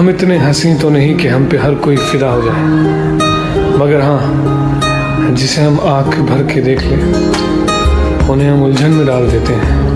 हम इतने हँसी तो नहीं कि हम पे हर कोई फिदा हो जाए। मगर हाँ जिसे हम आँख भर के देख लें, उन्हें हम उलझन में डाल देते हैं।